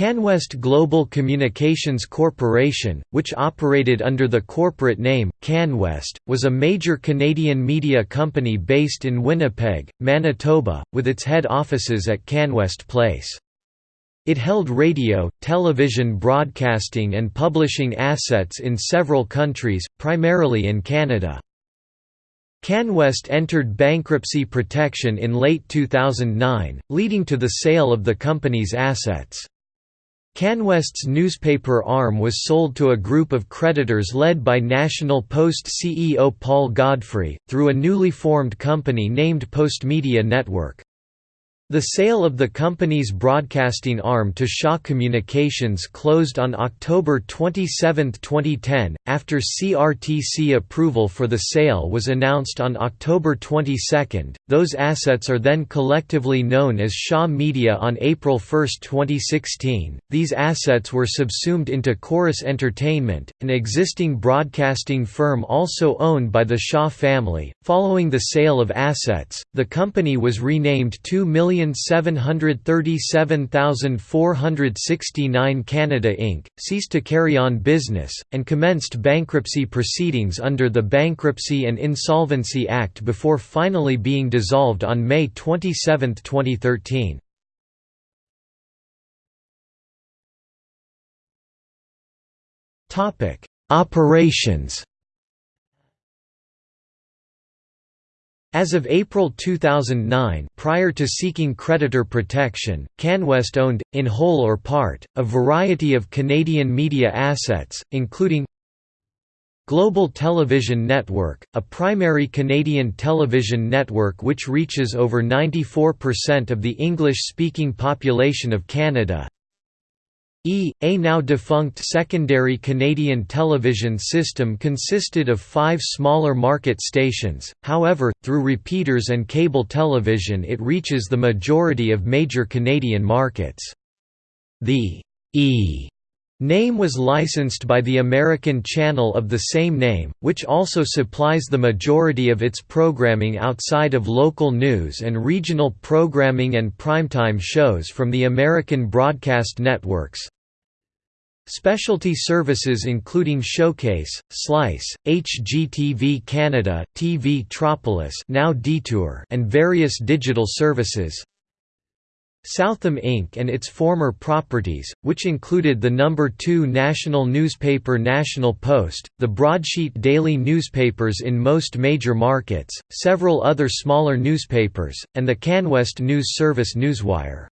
CanWest Global Communications Corporation, which operated under the corporate name, CanWest, was a major Canadian media company based in Winnipeg, Manitoba, with its head offices at CanWest Place. It held radio, television broadcasting and publishing assets in several countries, primarily in Canada. CanWest entered bankruptcy protection in late 2009, leading to the sale of the company's assets. CanWest's newspaper arm was sold to a group of creditors led by National Post CEO Paul Godfrey, through a newly formed company named Postmedia Network. The sale of the company's broadcasting arm to Shaw Communications closed on October 27, 2010, after CRTC approval for the sale was announced on October 22. Those assets are then collectively known as Shaw Media on April 1, 2016. These assets were subsumed into Corus Entertainment, an existing broadcasting firm also owned by the Shaw family. Following the sale of assets, the company was renamed 2 million 1,737,469 Canada Inc., ceased to carry on business, and commenced bankruptcy proceedings under the Bankruptcy and Insolvency Act before finally being dissolved on May 27, 2013. Operations As of April 2009 prior to seeking creditor protection, CanWest owned, in whole or part, a variety of Canadian media assets, including Global Television Network, a primary Canadian television network which reaches over 94% of the English-speaking population of Canada E, a now defunct secondary Canadian television system consisted of five smaller market stations, however, through repeaters and cable television it reaches the majority of major Canadian markets. The E name was licensed by the American channel of the same name, which also supplies the majority of its programming outside of local news and regional programming and primetime shows from the American broadcast networks. Specialty services including Showcase, Slice, HGTV Canada, TV Tropolis now Detour and various digital services. Southam Inc. and its former properties, which included the number 2 national newspaper National Post, the broadsheet daily newspapers in most major markets, several other smaller newspapers, and the CanWest news service Newswire.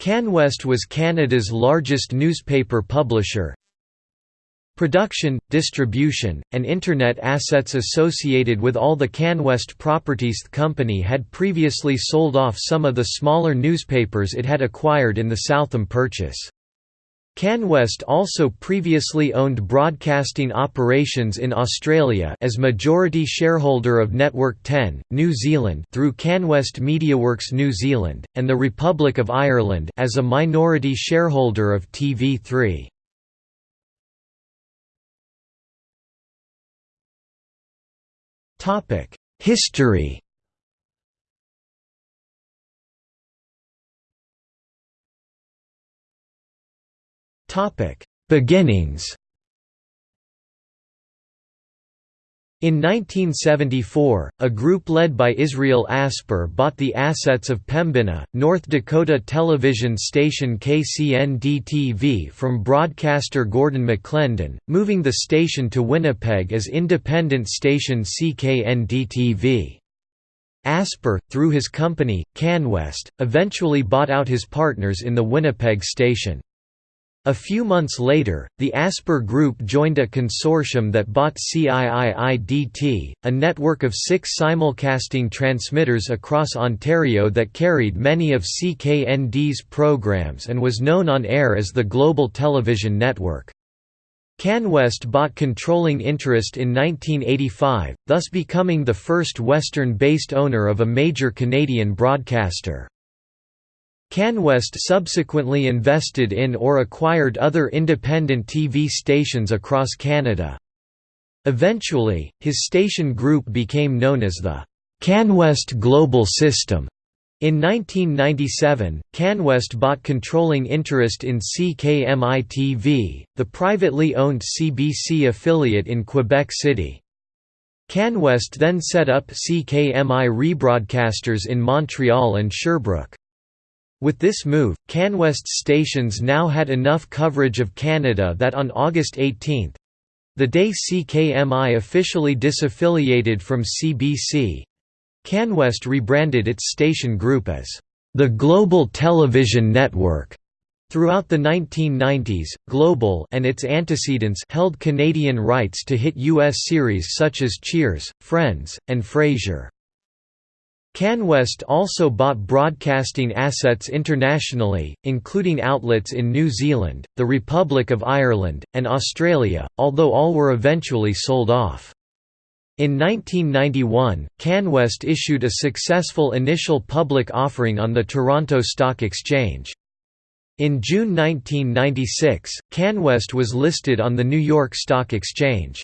CanWest was Canada's largest newspaper publisher. Production, distribution, and Internet assets associated with all the CanWest properties The company had previously sold off some of the smaller newspapers it had acquired in the Southam purchase. CanWest also previously owned broadcasting operations in Australia as majority shareholder of Network 10, New Zealand through CanWest MediaWorks New Zealand, and the Republic of Ireland as a minority shareholder of TV3. History. Beginnings In 1974, a group led by Israel Asper bought the assets of Pembina, North Dakota television station KCND-TV from broadcaster Gordon McLendon, moving the station to Winnipeg as independent station CKND-TV. Asper, through his company, CanWest, eventually bought out his partners in the Winnipeg station. A few months later, the Asper Group joined a consortium that bought CIIIDT, a network of six simulcasting transmitters across Ontario that carried many of CKND's programs and was known on air as the Global Television Network. CanWest bought controlling interest in 1985, thus becoming the first Western-based owner of a major Canadian broadcaster. CanWest subsequently invested in or acquired other independent TV stations across Canada. Eventually, his station group became known as the CanWest Global System. In 1997, CanWest bought controlling interest in CKMI-TV, the privately owned CBC affiliate in Quebec City. CanWest then set up CKMI rebroadcasters in Montreal and Sherbrooke. With this move, CanWest's stations now had enough coverage of Canada that on August 18—the day CKMI officially disaffiliated from CBC, CanWest rebranded its station group as the Global Television Network. Throughout the 1990s, Global and its antecedents held Canadian rights to hit U.S. series such as Cheers, Friends, and Frasier. CanWest also bought broadcasting assets internationally, including outlets in New Zealand, the Republic of Ireland, and Australia, although all were eventually sold off. In 1991, CanWest issued a successful initial public offering on the Toronto Stock Exchange. In June 1996, CanWest was listed on the New York Stock Exchange.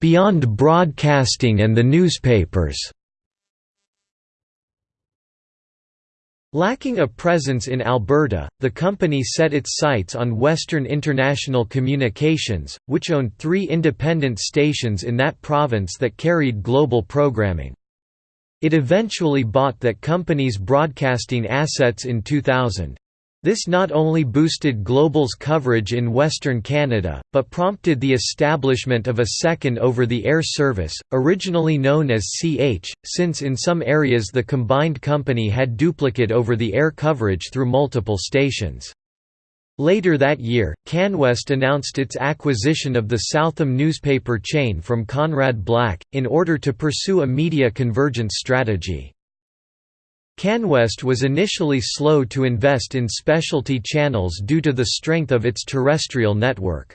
Beyond broadcasting and the newspapers Lacking a presence in Alberta, the company set its sights on Western International Communications, which owned three independent stations in that province that carried global programming. It eventually bought that company's broadcasting assets in 2000. This not only boosted Global's coverage in Western Canada, but prompted the establishment of a second over-the-air service, originally known as CH, since in some areas the combined company had duplicate over-the-air coverage through multiple stations. Later that year, CanWest announced its acquisition of the Southam newspaper chain from Conrad Black, in order to pursue a media convergence strategy. CanWest was initially slow to invest in specialty channels due to the strength of its terrestrial network.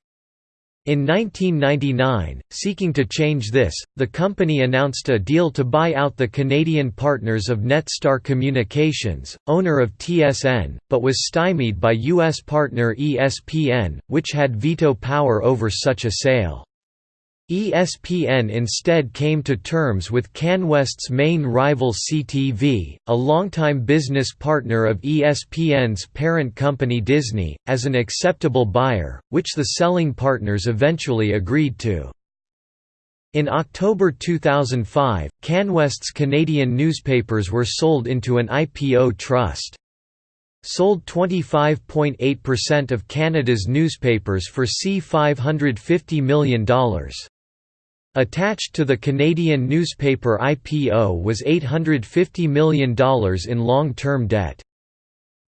In 1999, seeking to change this, the company announced a deal to buy out the Canadian partners of Netstar Communications, owner of TSN, but was stymied by U.S. partner ESPN, which had veto power over such a sale. ESPN instead came to terms with CanWest's main rival CTV, a longtime business partner of ESPN's parent company Disney, as an acceptable buyer, which the selling partners eventually agreed to. In October 2005, CanWest's Canadian newspapers were sold into an IPO trust. Sold 25.8% of Canada's newspapers for C$550 million. Attached to the Canadian newspaper IPO was $850 million in long-term debt.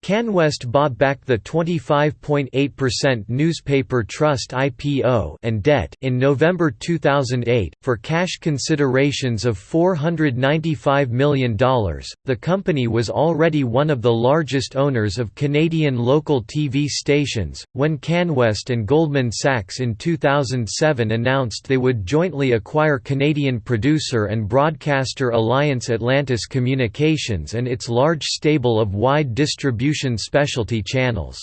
CanWest bought back the 25.8% newspaper trust IPO and debt in November 2008 for cash considerations of $495 million. The company was already one of the largest owners of Canadian local TV stations when CanWest and Goldman Sachs in 2007 announced they would jointly acquire Canadian producer and broadcaster Alliance Atlantis Communications and its large stable of wide distribution distribution specialty channels.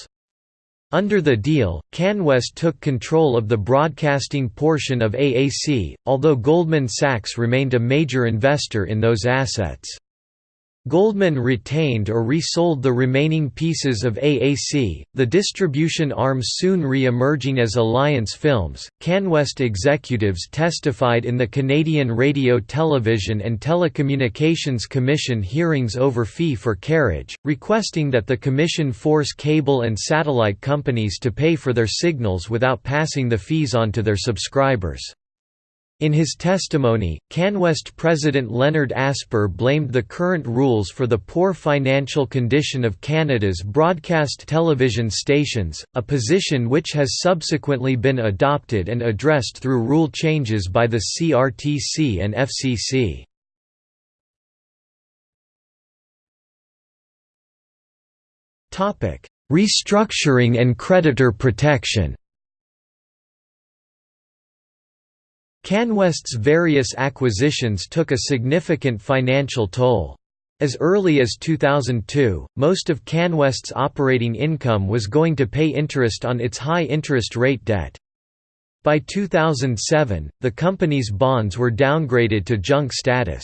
Under the deal, CanWest took control of the broadcasting portion of AAC, although Goldman Sachs remained a major investor in those assets. Goldman retained or resold the remaining pieces of AAC, the distribution arm soon re-emerging as Alliance Films. CanWest executives testified in the Canadian Radio Television and Telecommunications Commission hearings over fee for carriage, requesting that the commission force cable and satellite companies to pay for their signals without passing the fees on to their subscribers. In his testimony, CanWest President Leonard Asper blamed the current rules for the poor financial condition of Canada's broadcast television stations, a position which has subsequently been adopted and addressed through rule changes by the CRTC and FCC. Restructuring and creditor protection CanWest's various acquisitions took a significant financial toll. As early as 2002, most of CanWest's operating income was going to pay interest on its high interest rate debt. By 2007, the company's bonds were downgraded to junk status.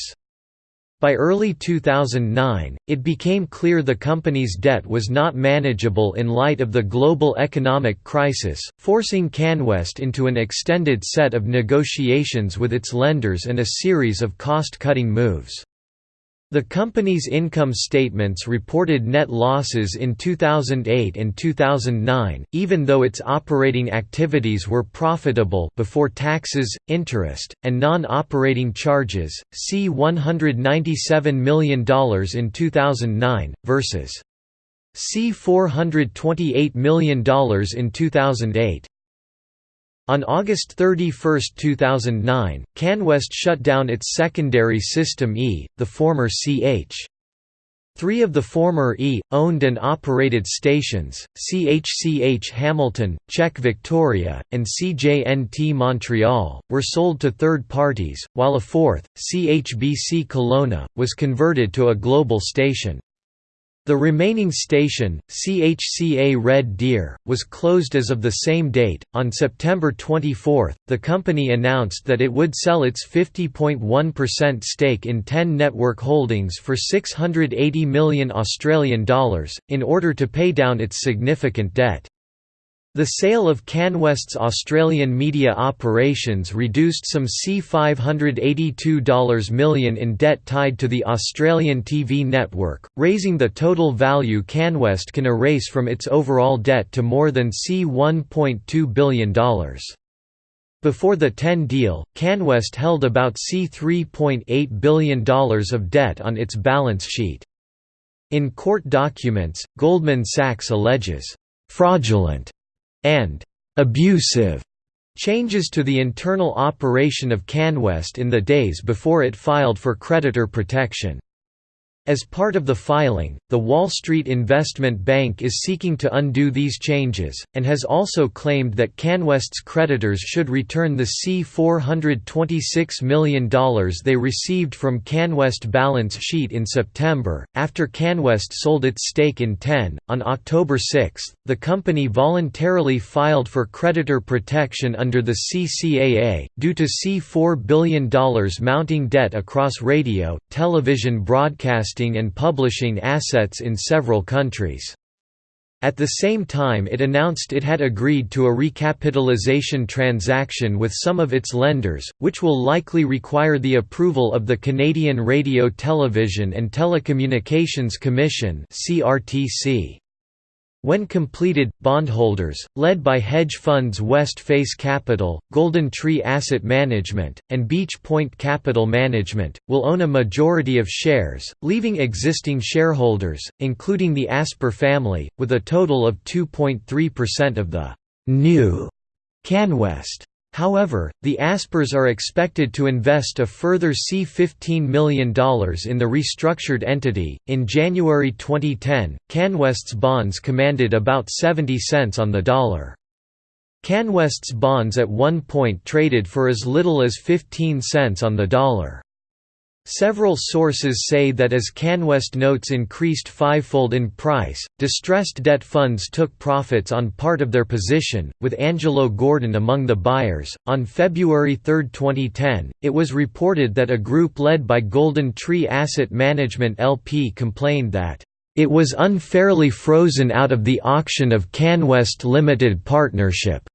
By early 2009, it became clear the company's debt was not manageable in light of the global economic crisis, forcing CanWest into an extended set of negotiations with its lenders and a series of cost-cutting moves. The company's income statements reported net losses in 2008 and 2009, even though its operating activities were profitable before taxes, interest, and non-operating charges. See $197 million in 2009 versus C $428 million in 2008. On August 31, 2009, CanWest shut down its secondary system E, the former CH. Three of the former E, owned and operated stations, CHCH Hamilton, CHEK Victoria, and CJNT Montreal, were sold to third parties, while a fourth, CHBC Kelowna, was converted to a global station. The remaining station, CHCA Red Deer, was closed as of the same date. On September 24, the company announced that it would sell its 50.1% stake in 10 Network Holdings for 680 million Australian dollars in order to pay down its significant debt. The sale of CanWest's Australian media operations reduced some C$582 million in debt tied to the Australian TV network, raising the total value CanWest can erase from its overall debt to more than C$1.2 billion. Before the 10 deal, CanWest held about C$3.8 billion of debt on its balance sheet. In court documents, Goldman Sachs alleges, "...fraudulent," and abusive changes to the internal operation of CanWest in the days before it filed for creditor protection. As part of the filing, the Wall Street Investment Bank is seeking to undo these changes, and has also claimed that CanWest's creditors should return the C$426 million they received from CanWest balance sheet in September, after CanWest sold its stake in TEN. On October 6, the company voluntarily filed for creditor protection under the CCAA, due to C$4 billion mounting debt across radio, television broadcast and publishing assets in several countries. At the same time it announced it had agreed to a recapitalization transaction with some of its lenders, which will likely require the approval of the Canadian Radio Television and Telecommunications Commission CRTC. When completed, bondholders, led by hedge funds West Face Capital, Golden Tree Asset Management, and Beach Point Capital Management, will own a majority of shares, leaving existing shareholders, including the Asper family, with a total of 2.3% of the new CanWest. However, the Aspers are expected to invest a further C$15 million in the restructured entity. In January 2010, CanWest's bonds commanded about 70 cents on the dollar. CanWest's bonds at one point traded for as little as 15 cents on the dollar. Several sources say that as CanWest notes increased fivefold in price, distressed debt funds took profits on part of their position, with Angelo Gordon among the buyers. On February 3, 2010, it was reported that a group led by Golden Tree Asset Management LP complained that it was unfairly frozen out of the auction of CanWest Limited Partnership.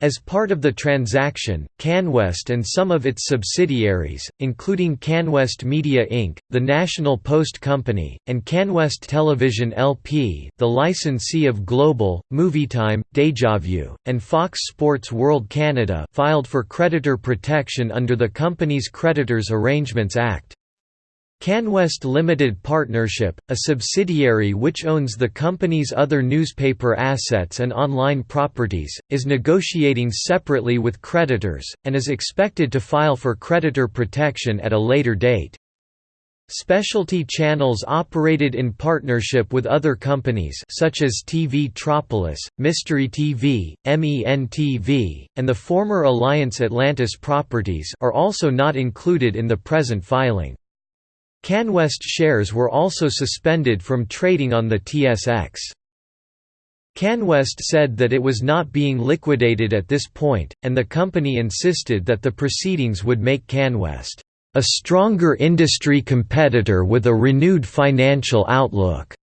As part of the transaction, CanWest and some of its subsidiaries, including CanWest Media Inc., the National Post Company, and CanWest Television LP the licensee of Global, Movietime, DejaView, and Fox Sports World Canada filed for creditor protection under the company's Creditors Arrangements Act. CanWest Limited Partnership, a subsidiary which owns the company's other newspaper assets and online properties, is negotiating separately with creditors, and is expected to file for creditor protection at a later date. Specialty channels operated in partnership with other companies such as TV Tropolis, Mystery TV, MEN TV, and the former Alliance Atlantis properties are also not included in the present filing. CanWest shares were also suspended from trading on the TSX. CanWest said that it was not being liquidated at this point, and the company insisted that the proceedings would make CanWest a stronger industry competitor with a renewed financial outlook.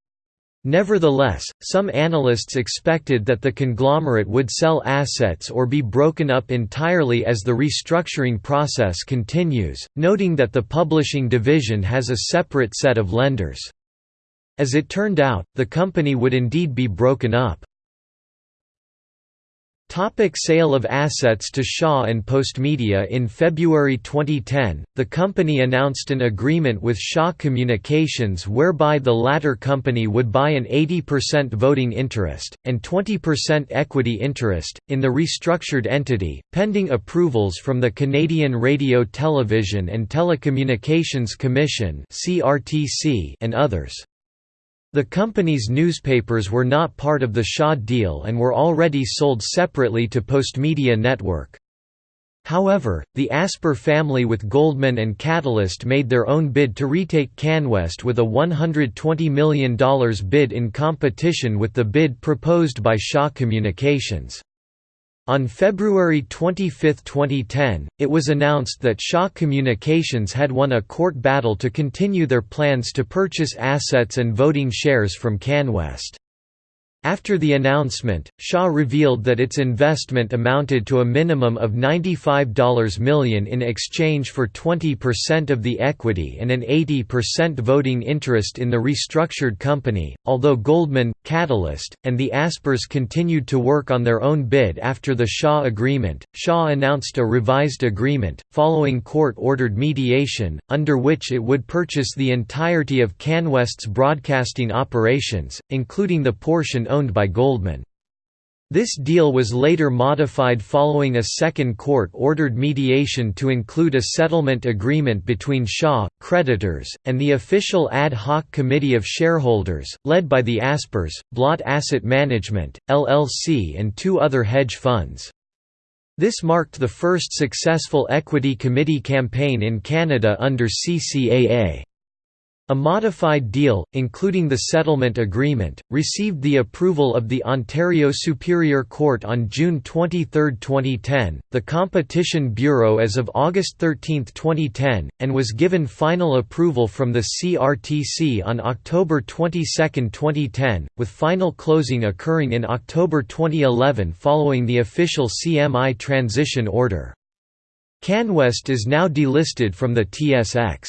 Nevertheless, some analysts expected that the conglomerate would sell assets or be broken up entirely as the restructuring process continues, noting that the publishing division has a separate set of lenders. As it turned out, the company would indeed be broken up. Topic sale of assets to Shaw and Postmedia In February 2010, the company announced an agreement with Shaw Communications whereby the latter company would buy an 80% voting interest, and 20% equity interest, in the restructured entity, pending approvals from the Canadian Radio Television and Telecommunications Commission and others. The company's newspapers were not part of the Shaw deal and were already sold separately to Postmedia Network. However, the Asper family with Goldman and Catalyst made their own bid to retake CanWest with a $120 million bid in competition with the bid proposed by Shaw Communications. On February 25, 2010, it was announced that Shaw Communications had won a court battle to continue their plans to purchase assets and voting shares from CanWest. After the announcement, Shaw revealed that its investment amounted to a minimum of $95 million in exchange for 20% of the equity and an 80% voting interest in the restructured company. Although Goldman, Catalyst, and the Aspers continued to work on their own bid after the Shaw agreement, Shaw announced a revised agreement, following court ordered mediation, under which it would purchase the entirety of CanWest's broadcasting operations, including the portion owned by Goldman. This deal was later modified following a second court-ordered mediation to include a settlement agreement between Shaw, creditors, and the official ad hoc committee of shareholders, led by the Aspers, Blot Asset Management, LLC and two other hedge funds. This marked the first successful equity committee campaign in Canada under CCAA. A modified deal, including the settlement agreement, received the approval of the Ontario Superior Court on June 23, 2010, the Competition Bureau as of August 13, 2010, and was given final approval from the CRTC on October 22, 2010, with final closing occurring in October 2011 following the official CMI transition order. CanWest is now delisted from the TSX.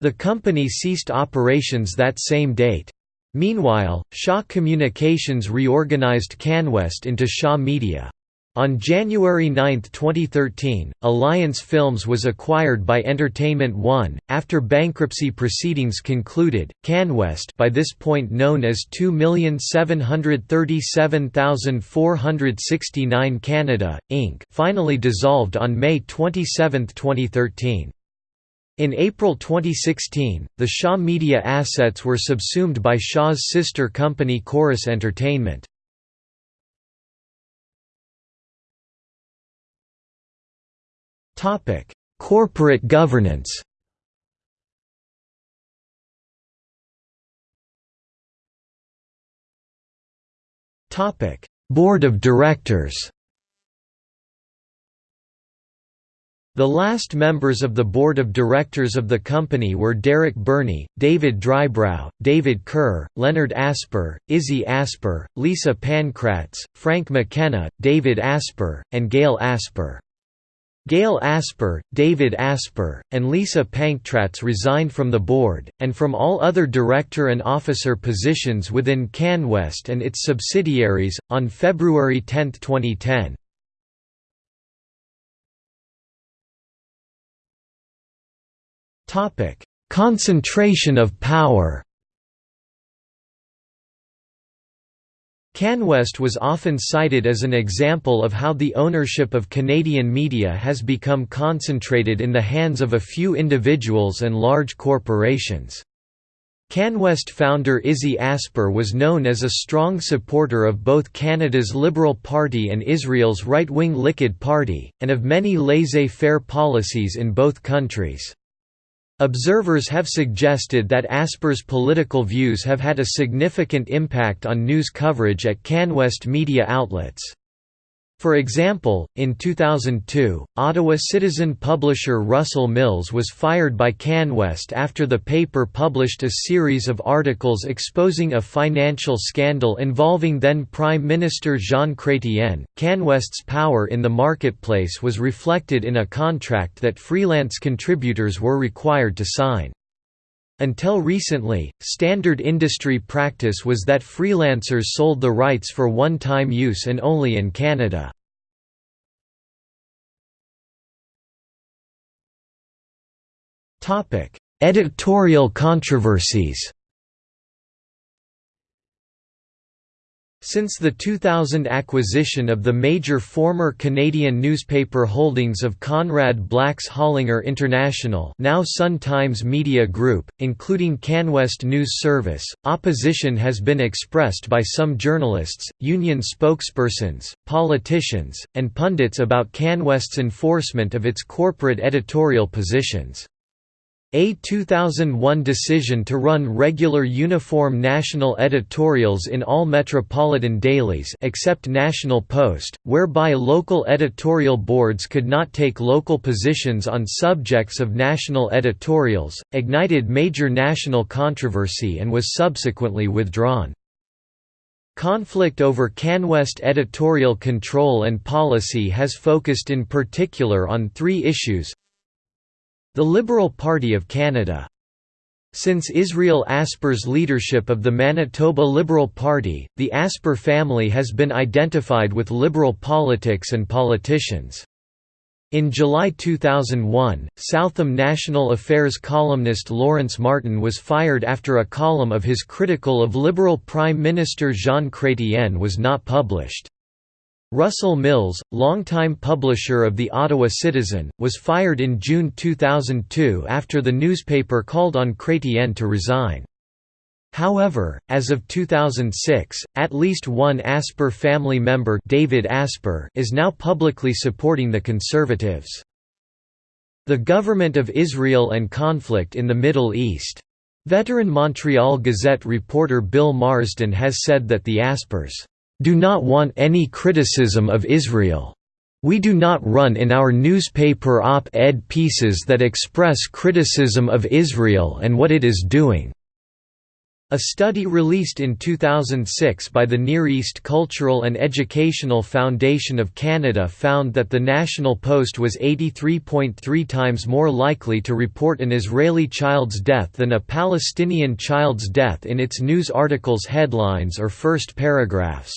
The company ceased operations that same date. Meanwhile, Shaw Communications reorganized CanWest into Shaw Media. On January 9, 2013, Alliance Films was acquired by Entertainment One. After bankruptcy proceedings concluded, CanWest, by this point known as 2,737,469 Canada, Inc., finally dissolved on May 27, 2013. In April 2016, the Shaw Media assets were subsumed by Shaw's sister company Corus Entertainment. Corporate governance Board of Directors The last members of the board of directors of the company were Derek Burney, David Drybrough, David Kerr, Leonard Asper, Izzy Asper, Lisa Pankratz, Frank McKenna, David Asper, and Gail Asper. Gail Asper, David Asper, and Lisa Pankratz resigned from the board, and from all other director and officer positions within CanWest and its subsidiaries, on February 10, 2010. Topic: Concentration of power. CanWest was often cited as an example of how the ownership of Canadian media has become concentrated in the hands of a few individuals and large corporations. CanWest founder Izzy Asper was known as a strong supporter of both Canada's Liberal Party and Israel's right-wing Likud Party, and of many laissez-faire policies in both countries. Observers have suggested that Asper's political views have had a significant impact on news coverage at CanWest media outlets. For example, in 2002, Ottawa Citizen publisher Russell Mills was fired by CanWest after the paper published a series of articles exposing a financial scandal involving then Prime Minister Jean Chrétien. CanWest's power in the marketplace was reflected in a contract that freelance contributors were required to sign. Until recently, standard industry practice was that freelancers sold the rights for one-time use and only in Canada. Editorial controversies Since the 2000 acquisition of the major former Canadian newspaper holdings of Conrad Black's Hollinger International now Sun-Times Media Group, including CanWest News Service, opposition has been expressed by some journalists, union spokespersons, politicians, and pundits about CanWest's enforcement of its corporate editorial positions. A 2001 decision to run regular uniform national editorials in all metropolitan dailies except National Post, whereby local editorial boards could not take local positions on subjects of national editorials, ignited major national controversy and was subsequently withdrawn. Conflict over CanWest editorial control and policy has focused in particular on three issues the Liberal Party of Canada. Since Israel Asper's leadership of the Manitoba Liberal Party, the Asper family has been identified with liberal politics and politicians. In July 2001, Southam National Affairs columnist Lawrence Martin was fired after a column of his critical of Liberal Prime Minister Jean Chrétien was not published. Russell Mills, longtime publisher of the Ottawa Citizen, was fired in June 2002 after the newspaper called on Chrétien to resign. However, as of 2006, at least one Asper family member David Asper is now publicly supporting the Conservatives. The Government of Israel and conflict in the Middle East. Veteran Montreal Gazette reporter Bill Marsden has said that the Aspers do not want any criticism of Israel. We do not run in our newspaper op-ed pieces that express criticism of Israel and what it is doing." A study released in 2006 by the Near East Cultural and Educational Foundation of Canada found that the National Post was 83.3 times more likely to report an Israeli child's death than a Palestinian child's death in its news articles' headlines or first paragraphs.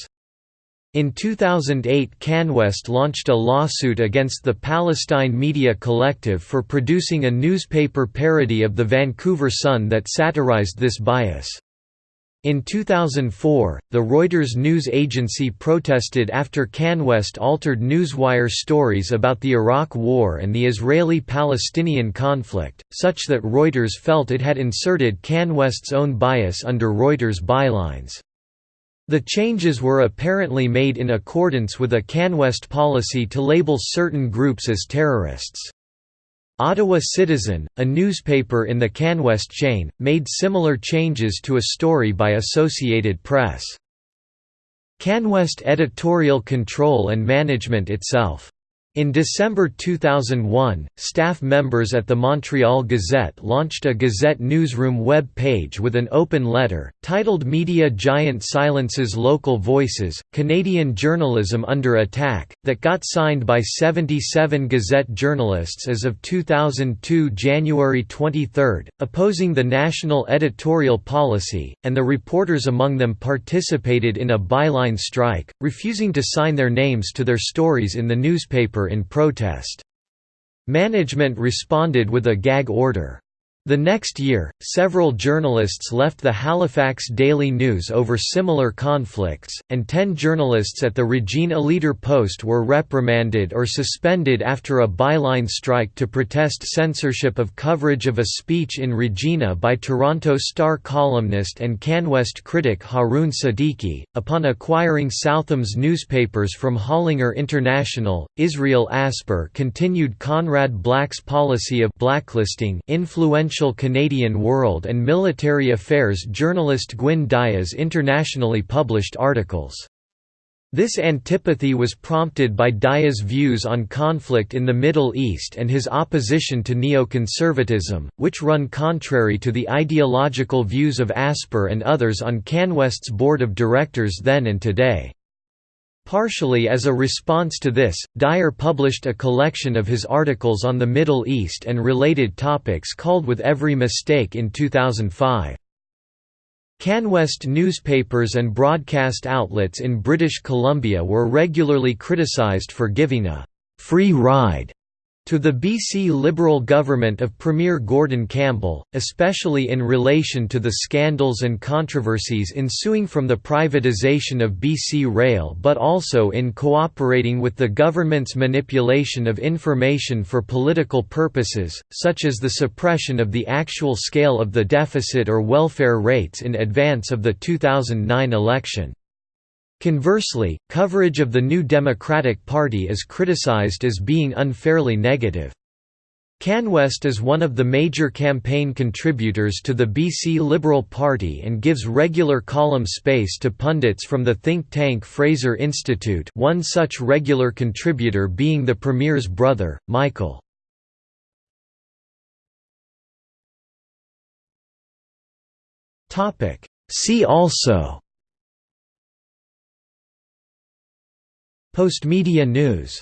In 2008 CanWest launched a lawsuit against the Palestine Media Collective for producing a newspaper parody of the Vancouver Sun that satirized this bias. In 2004, the Reuters news agency protested after CanWest altered Newswire stories about the Iraq War and the Israeli-Palestinian conflict, such that Reuters felt it had inserted CanWest's own bias under Reuters bylines. The changes were apparently made in accordance with a CanWest policy to label certain groups as terrorists. Ottawa Citizen, a newspaper in the CanWest chain, made similar changes to a story by Associated Press. CanWest editorial control and management itself in December 2001, staff members at the Montreal Gazette launched a Gazette newsroom web page with an open letter, titled Media Giant Silences Local Voices, Canadian Journalism Under Attack, that got signed by 77 Gazette journalists as of 2002 January 23, opposing the national editorial policy, and the reporters among them participated in a byline strike, refusing to sign their names to their stories in the newspaper in protest. Management responded with a gag order. The next year, several journalists left the Halifax Daily News over similar conflicts, and ten journalists at the Regina Leader Post were reprimanded or suspended after a byline strike to protest censorship of coverage of a speech in Regina by Toronto Star columnist and CanWest critic Haroon Siddiqui. Upon acquiring Southam's newspapers from Hollinger International, Israel Asper continued Conrad Black's policy of blacklisting influential influential Canadian world and military affairs journalist Gwynne Dyer's internationally published articles. This antipathy was prompted by Dyer's views on conflict in the Middle East and his opposition to neoconservatism, which run contrary to the ideological views of Asper and others on CanWest's board of directors then and today. Partially as a response to this, Dyer published a collection of his articles on the Middle East and related topics called With Every Mistake in 2005. CanWest newspapers and broadcast outlets in British Columbia were regularly criticised for giving a «free ride» to the BC Liberal government of Premier Gordon Campbell, especially in relation to the scandals and controversies ensuing from the privatisation of BC Rail but also in cooperating with the government's manipulation of information for political purposes, such as the suppression of the actual scale of the deficit or welfare rates in advance of the 2009 election. Conversely, coverage of the New Democratic Party is criticized as being unfairly negative. CanWest is one of the major campaign contributors to the BC Liberal Party and gives regular column space to pundits from the think tank Fraser Institute one such regular contributor being the Premier's brother, Michael. See also Postmedia news